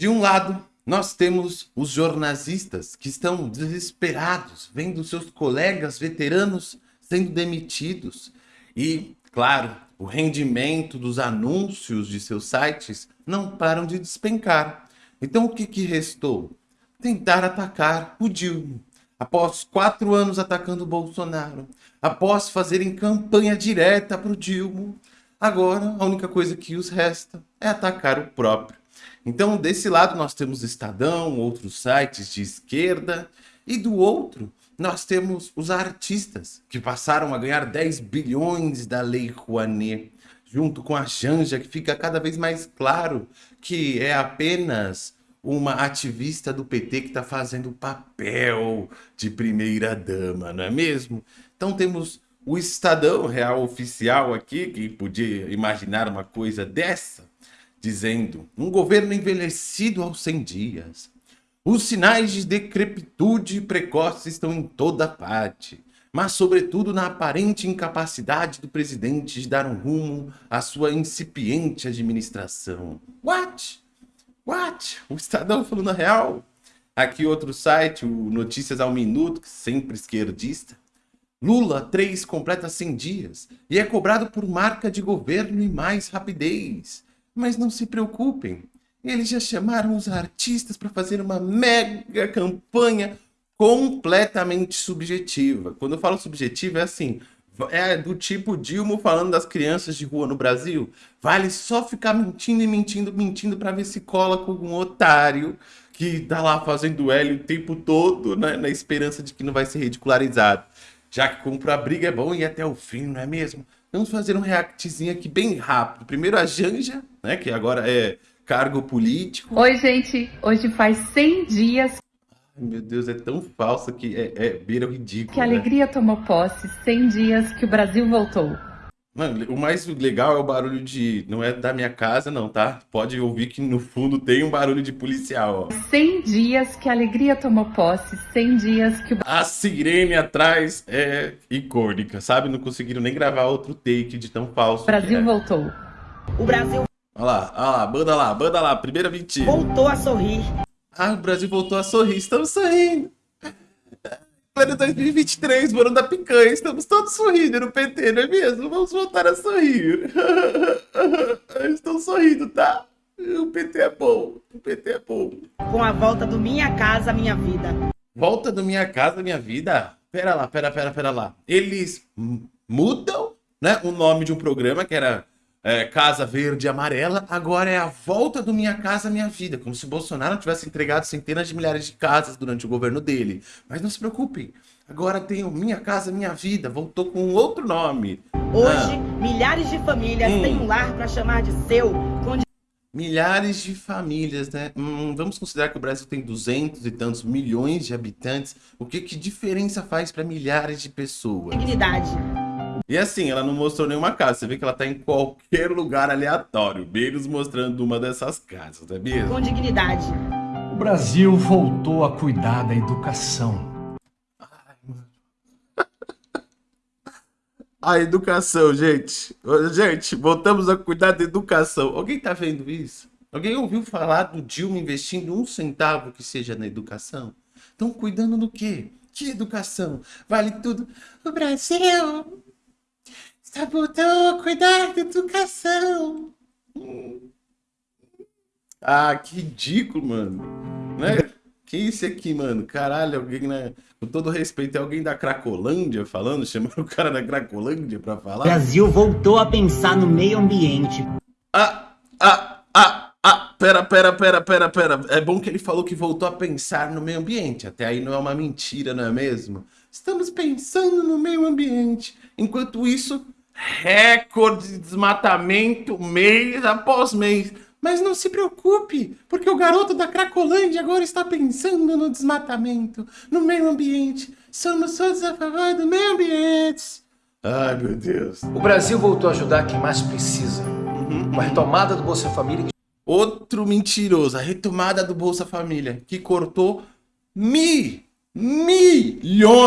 De um lado, nós temos os jornalistas que estão desesperados, vendo seus colegas veteranos sendo demitidos. E, claro, o rendimento dos anúncios de seus sites não param de despencar. Então o que, que restou? Tentar atacar o Dilma. Após quatro anos atacando o Bolsonaro, após fazerem campanha direta para o Dilma, agora a única coisa que os resta é atacar o próprio. Então, desse lado nós temos Estadão, outros sites de esquerda, e do outro nós temos os artistas, que passaram a ganhar 10 bilhões da Lei Rouanet, junto com a Janja, que fica cada vez mais claro que é apenas uma ativista do PT que está fazendo o papel de primeira dama, não é mesmo? Então temos o Estadão Real Oficial aqui, que podia imaginar uma coisa dessa, dizendo um governo envelhecido aos 100 dias, os sinais de decrepitude precoce estão em toda parte, mas sobretudo na aparente incapacidade do presidente de dar um rumo à sua incipiente administração. What? What? O Estadão falando a real? Aqui outro site, o Notícias ao Minuto, sempre esquerdista. Lula 3 completa 100 dias e é cobrado por marca de governo e mais rapidez. Mas não se preocupem, eles já chamaram os artistas para fazer uma mega campanha completamente subjetiva. Quando eu falo subjetiva, é assim, é do tipo Dilma falando das crianças de rua no Brasil. Vale só ficar mentindo e mentindo, mentindo para ver se cola com algum otário que tá lá fazendo L o tempo todo, né, na esperança de que não vai ser ridicularizado. Já que compra a briga é bom e até o fim, não é mesmo? Vamos fazer um reactzinho aqui bem rápido. Primeiro a Janja, né, que agora é cargo político. Oi, gente. Hoje faz 100 dias. Ai, meu Deus, é tão falsa que é, é beira o ridículo. Que né? alegria tomou posse. 100 dias que o Brasil voltou. Mano, o mais legal é o barulho de. Não é da minha casa, não, tá? Pode ouvir que no fundo tem um barulho de policial, ó. 100 dias que a alegria tomou posse. 100 dias que o. A sirene atrás é icônica, sabe? Não conseguiram nem gravar outro take de tão falso. O Brasil é. voltou. O Brasil Olha lá, olha lá, banda lá, banda lá, primeira mentira. voltou a sorrir. Ah, o Brasil voltou a sorrir, estamos sorrindo. Plano 2023, mano da picanha, estamos todos sorrindo no PT, não é mesmo? Vamos voltar a sorrir. Estão sorrindo, tá? O PT é bom, o PT é bom. Com a volta do Minha Casa Minha Vida. Volta do Minha Casa Minha Vida? Pera lá, pera, pera, pera lá. Eles mudam, né, o nome de um programa que era é, Casa Verde e Amarela, agora é a volta do Minha Casa Minha Vida, como se Bolsonaro tivesse entregado centenas de milhares de casas durante o governo dele. Mas não se preocupem, agora tem o Minha Casa Minha Vida, voltou com outro nome. Hoje, Ah. milhares de famílias Hum. têm um lar para chamar de seu, com Milhares de famílias, né? Hum, vamos considerar que o Brasil tem 200 e tantos milhões de habitantes. O que, que diferença faz para milhares de pessoas? dignidade. E assim, ela não mostrou nenhuma casa. Você vê que ela tá em qualquer lugar aleatório, menos mostrando uma dessas casas, não é mesmo? Com dignidade. O Brasil voltou a cuidar da educação. A educação, gente. Gente, voltamos a cuidar da educação. Alguém tá vendo isso? Alguém ouviu falar do Dilma investindo um centavo que seja na educação? Estão cuidando do quê? Que educação? Vale tudo. O Brasil está voltando a cuidar da educação. Ah, que ridículo, mano. Né? Que isso aqui, mano? Caralho, alguém, né? Com todo respeito, é alguém da Cracolândia falando, chamando o cara da Cracolândia pra O falar? Brasil voltou a pensar no meio ambiente. Ah, ah, ah, ah, pera, pera, pera, pera, pera. É bom que ele falou que voltou a pensar no meio ambiente. Até aí não é uma mentira, não é mesmo? Estamos pensando no meio ambiente. Enquanto isso, recorde de desmatamento mês após mês. Mas não se preocupe, porque o garoto da Cracolândia agora está pensando no desmatamento, no meio ambiente. Somos todos a favor do meio ambiente. Ai, meu Deus. O Brasil voltou a ajudar quem mais precisa. Uhum. Com a retomada do Bolsa Família, Outro mentiroso, a retomada do Bolsa Família, que cortou mi, milhões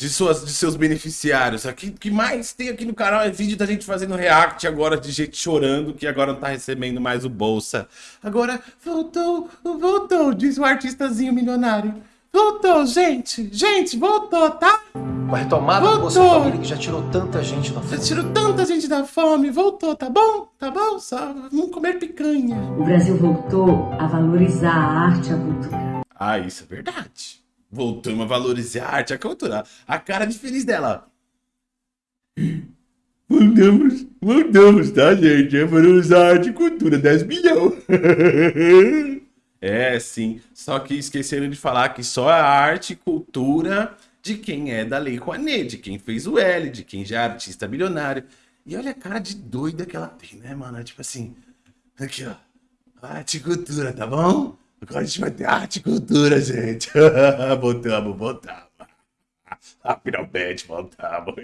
de, suas, de seus beneficiários. O que mais tem aqui no canal é vídeo da gente fazendo react agora de gente chorando que agora não tá recebendo mais o Bolsa. Agora, voltou, voltou, diz o artistazinho milionário. Voltou, gente, gente, voltou, tá? Com a retomada Voltou. do Bolsa Família que já tirou tanta gente da Já fome. tirou tanta gente da fome, voltou, tá bom? Tá bom? Só vamos comer picanha. O Brasil voltou a valorizar a arte e a cultura. Ah, isso é verdade. Voltamos a valorizar a arte, a cultura. A cara de feliz dela. Voltamos, voltamos, tá, gente? É valorizar a arte e cultura, 10 milhões. É, sim. Só que esqueceram de falar que só a arte e cultura de quem é da Lei Rouanet, de quem fez o L, de quem já é artista milionário. E olha a cara de doida que ela tem, né, mano? Tipo assim, aqui, ó. Arte e cultura, tá bom? Agora a gente vai ter arte e cultura, gente. Voltamos, voltamos. Ah, finalmente voltamos.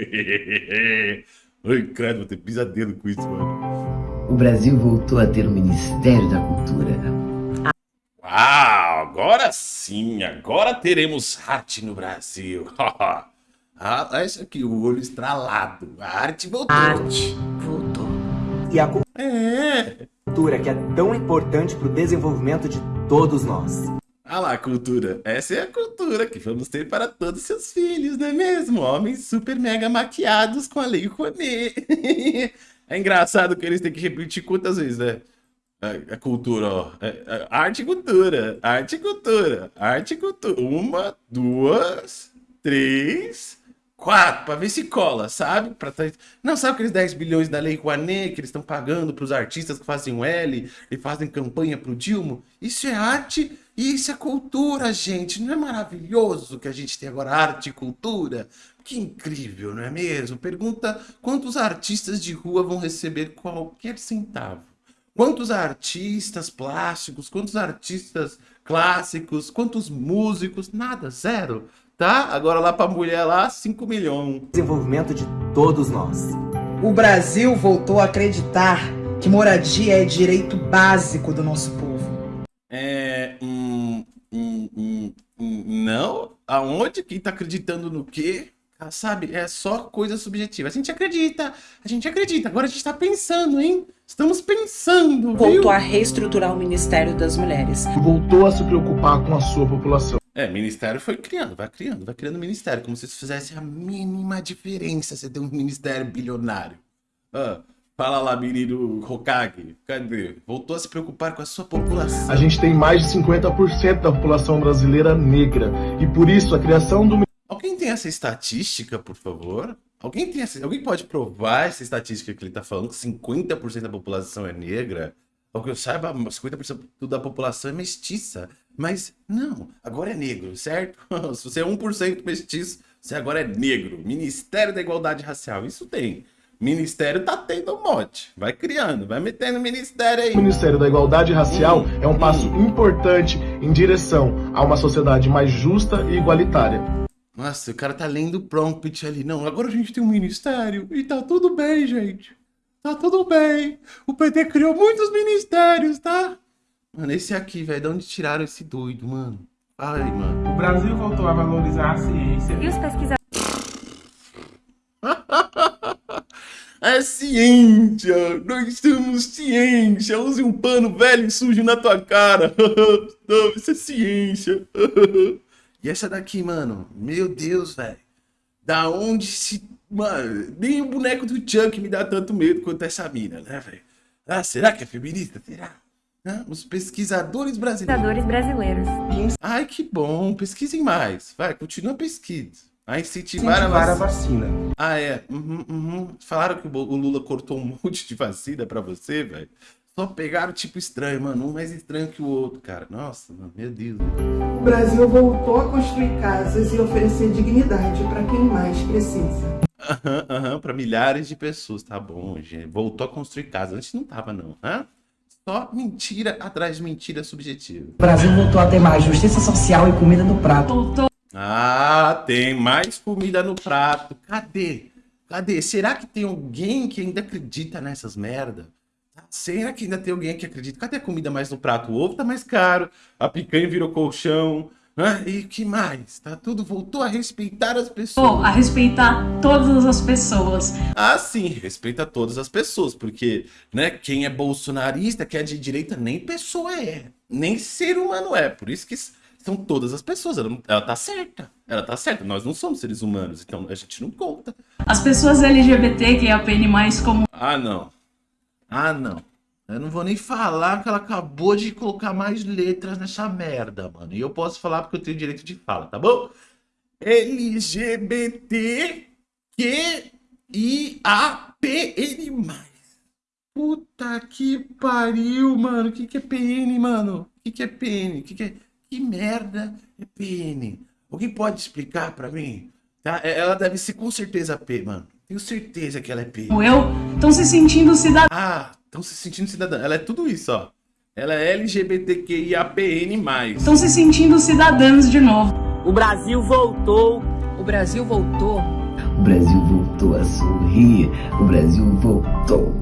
Ai, credo, vou ter pesadelo com isso, mano. O Brasil voltou a ter o Ministério da Cultura. Uau, agora sim, agora teremos arte no Brasil. ah, olha isso aqui, o olho estralado. A arte voltou. Arte voltou. E a É. cultura que é tão importante para o desenvolvimento de todos nós. Ah lá, cultura. Essa é a cultura que vamos ter para todos seus filhos, não é mesmo? Homens super mega maquiados com a lei Rouanet. é engraçado que eles têm que repetir quantas vezes, né? A, a cultura, ó. É, é, arte e cultura, arte e cultura, arte e cultura. Uma, duas, três, quatro, pra ver se cola, sabe? Pra tá- Não, sabe aqueles 10 bilhões da Lei Rouanet que eles estão pagando pros artistas que fazem o L e fazem campanha pro Dilma? Isso é arte e isso é cultura, gente. Não é maravilhoso que a gente tem agora arte e cultura? Que incrível, não é mesmo? Pergunta quantos artistas de rua vão receber qualquer centavo. Quantos artistas plásticos, quantos artistas clássicos, quantos músicos? Nada, zero, tá? Agora lá pra mulher lá, 5 milhões. Desenvolvimento de todos nós. O Brasil voltou a acreditar que moradia é direito básico do nosso povo. É. Hum, hum, hum, hum, não? Aonde? Quem tá acreditando no quê? Sabe? É só coisa subjetiva. A gente acredita, a gente acredita. Agora a gente tá pensando, hein? Estamos pensando. viu? voltou a reestruturar o Ministério das Mulheres. voltou a se preocupar com a sua população. É, ministério foi criando, vai criando, vai criando ministério, como se isso fizesse a mínima diferença você ter um ministério bilionário. Ah, fala lá, menino Hokage, cadê? Voltou a se preocupar com a sua população. A gente tem mais de 50% da população brasileira negra. E por isso a criação do tem essa estatística, por favor? Alguém tem essa, alguém pode provar essa estatística que ele tá falando, que 50% da população é negra? Ao que eu saiba, 50% da população é mestiça. Mas não, agora é negro, certo? Se você é 1% mestiço, você agora é negro. Ministério da Igualdade Racial, isso tem. Ministério tá tendo um monte. Vai criando, vai metendo ministério aí. Ministério da Igualdade Racial é um passo importante em direção a uma sociedade mais justa e igualitária. Nossa, o cara tá lendo o prompt ali. Não, agora a gente tem um ministério e tá tudo bem, gente. Tá tudo bem. O PT criou muitos ministérios, tá? Mano, esse aqui, velho, de onde tiraram esse doido, mano? Ai, mano. O Brasil voltou a valorizar a ciência. E os pesquisadores É ciência! Nós somos ciência! Use um pano velho e sujo na tua cara! Não, isso é ciência! E essa daqui, mano? Meu Deus, velho! Da onde se. Mano, nem o boneco do Chuck me dá tanto medo quanto essa mina, né, velho? Ah, será que é feminista? Será? Ah, os pesquisadores brasileiros. brasileiros. Ai, que bom! Pesquisem mais! Vai, continua a pesquisa. A incentivar, Incentivar a a vacina. vacina. Ah, é. Uhum, uhum. Falaram que o Lula cortou um monte de vacina pra você, velho. Só pegaram tipo estranho, mano. Um mais estranho que o outro, cara. Nossa, mano, meu Deus. O Brasil voltou a construir casas e oferecer dignidade para quem mais precisa. Aham, aham, pra milhares de pessoas. Tá bom, gente. Voltou a construir casa. Antes não tava, não. Hã? Só mentira atrás de mentira subjetiva. O Brasil voltou a ter mais justiça social e comida no prato. Ah, tem mais comida no prato. Cadê? Cadê? Será que tem alguém que ainda acredita nessas merda? Será que ainda tem alguém que acredita? Cadê a comida mais no prato? O ovo tá mais caro, a picanha virou colchão, Ah, e que mais? Tá tudo voltou a respeitar as pessoas. a respeitar todas as pessoas. Ah, sim, respeita todas as pessoas, porque, né, quem é bolsonarista, quem é de direita, nem pessoa é, nem ser humano é. Por isso que são todas as pessoas. Ela, ela tá certa. Ela tá certa. Nós não somos seres humanos, então a gente não conta. As pessoas LGBT que apenem mais como. Ah, não. Ah, não. Eu não vou nem falar que ela acabou de colocar mais letras nessa merda, mano. E eu posso falar porque eu tenho direito de fala, tá bom? LGBT Q I A P N Puta que pariu, mano. O que, que é PN, mano? O que, que é PN? Que, que, é... que merda é PN? Alguém pode explicar pra mim? Tá? É, ela deve ser com certeza P, mano. Tenho certeza que ela é P. Eu estão se sentindo cidadã. Ah, estão se sentindo cidadã. Ela é tudo isso, ó. Ela é LGBTQIAPN+. Estão se sentindo cidadãs de novo. O Brasil voltou. O Brasil voltou. O Brasil voltou a sorrir. O Brasil voltou.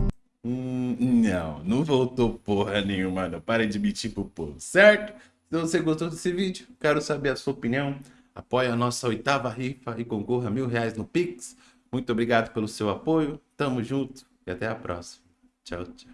Hum, não, não voltou porra nenhuma, não. Para de mentir pro povo, certo? Se você gostou desse vídeo, quero saber a sua opinião. Apoie a nossa oitava rifa e concorra a mil reais no Pix. Muito obrigado pelo seu apoio. Tamo junto e até a próxima. Tchau, tchau.